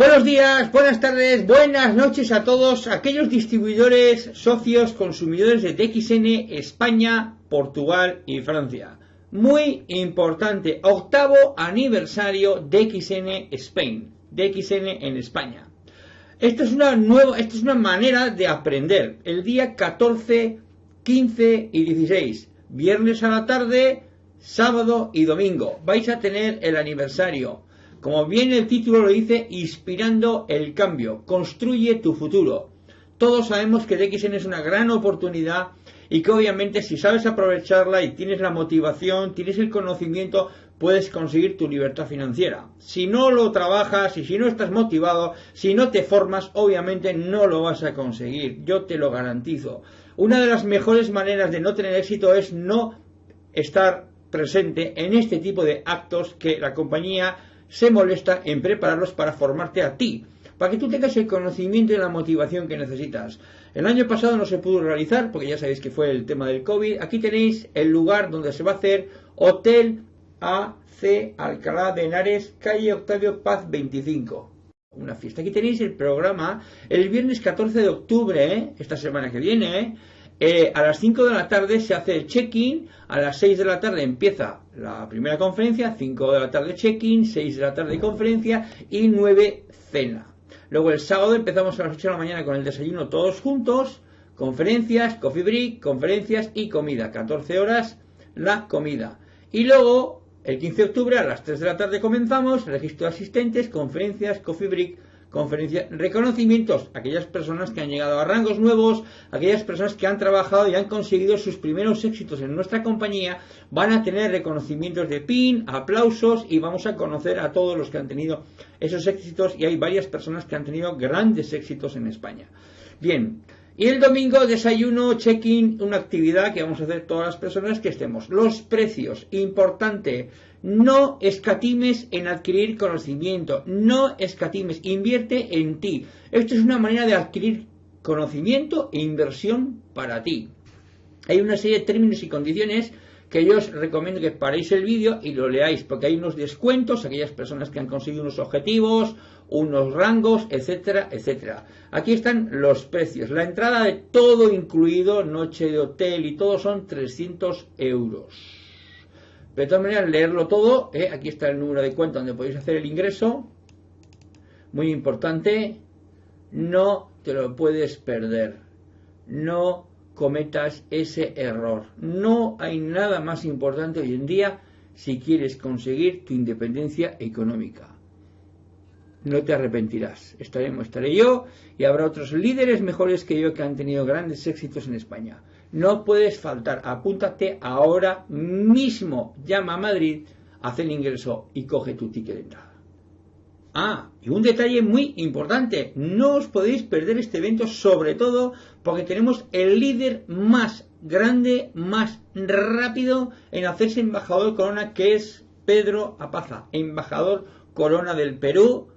Buenos días, buenas tardes, buenas noches a todos aquellos distribuidores, socios, consumidores de DXN España, Portugal y Francia. Muy importante, octavo aniversario DXN Spain, DXN en España. Esto es una nueva, esto es una manera de aprender. El día 14, 15 y 16, viernes a la tarde, sábado y domingo, vais a tener el aniversario como bien el título lo dice, inspirando el cambio, construye tu futuro. Todos sabemos que DXN es una gran oportunidad y que obviamente si sabes aprovecharla y tienes la motivación, tienes el conocimiento, puedes conseguir tu libertad financiera. Si no lo trabajas y si no estás motivado, si no te formas, obviamente no lo vas a conseguir. Yo te lo garantizo. Una de las mejores maneras de no tener éxito es no estar presente en este tipo de actos que la compañía se molesta en prepararlos para formarte a ti, para que tú tengas el conocimiento y la motivación que necesitas. El año pasado no se pudo realizar, porque ya sabéis que fue el tema del COVID. Aquí tenéis el lugar donde se va a hacer Hotel AC Alcalá de Henares, calle Octavio Paz 25. Una fiesta. Aquí tenéis el programa el viernes 14 de octubre, ¿eh? esta semana que viene, ¿eh? Eh, a las 5 de la tarde se hace el check-in, a las 6 de la tarde empieza la primera conferencia, 5 de la tarde check-in, 6 de la tarde conferencia y 9 cena. Luego el sábado empezamos a las 8 de la mañana con el desayuno todos juntos, conferencias, coffee break, conferencias y comida. 14 horas la comida. Y luego el 15 de octubre a las 3 de la tarde comenzamos, registro de asistentes, conferencias, coffee break, conferencia, reconocimientos a aquellas personas que han llegado a rangos nuevos, aquellas personas que han trabajado y han conseguido sus primeros éxitos en nuestra compañía, van a tener reconocimientos de PIN, aplausos y vamos a conocer a todos los que han tenido esos éxitos y hay varias personas que han tenido grandes éxitos en España. Bien, y el domingo desayuno, check-in, una actividad que vamos a hacer todas las personas que estemos. Los precios, importante, no escatimes en adquirir conocimiento, no escatimes, invierte en ti. Esto es una manera de adquirir conocimiento e inversión para ti. Hay una serie de términos y condiciones que yo os recomiendo que paréis el vídeo y lo leáis, porque hay unos descuentos, aquellas personas que han conseguido unos objetivos, unos rangos, etcétera, etcétera. Aquí están los precios. La entrada de todo incluido, noche de hotel y todo son 300 euros. de todas maneras, leerlo todo, ¿eh? aquí está el número de cuenta donde podéis hacer el ingreso. Muy importante, no te lo puedes perder. No cometas ese error. No hay nada más importante hoy en día si quieres conseguir tu independencia económica. No te arrepentirás. Estaremos, estaré yo y habrá otros líderes mejores que yo que han tenido grandes éxitos en España. No puedes faltar. Apúntate ahora mismo. Llama a Madrid, haz el ingreso y coge tu ticket de entrada. Ah, y un detalle muy importante, no os podéis perder este evento, sobre todo porque tenemos el líder más grande, más rápido en hacerse embajador corona, que es Pedro Apaza, embajador corona del Perú,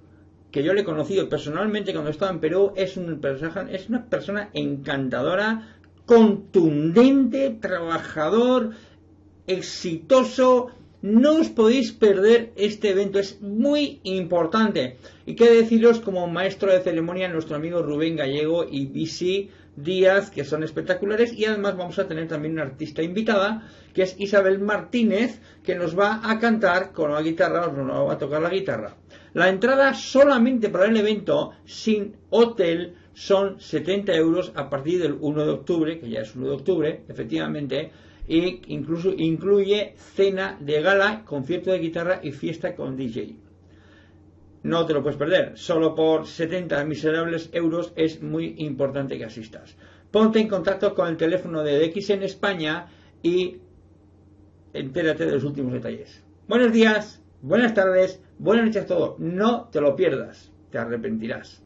que yo le he conocido personalmente cuando estaba en Perú, es, un es una persona encantadora, contundente, trabajador, exitoso, no os podéis perder este evento, es muy importante. Y qué deciros como maestro de ceremonia nuestro amigo Rubén Gallego y BC Díaz, que son espectaculares. Y además vamos a tener también una artista invitada, que es Isabel Martínez, que nos va a cantar con la guitarra, nos va a tocar la guitarra. La entrada solamente para el evento, sin hotel, son 70 euros a partir del 1 de octubre, que ya es 1 de octubre, efectivamente e incluso incluye cena de gala, concierto de guitarra y fiesta con DJ. No te lo puedes perder, solo por 70 miserables euros es muy importante que asistas. Ponte en contacto con el teléfono de DX en España y entérate de los últimos detalles. Buenos días, buenas tardes, buenas noches a todos. No te lo pierdas, te arrepentirás.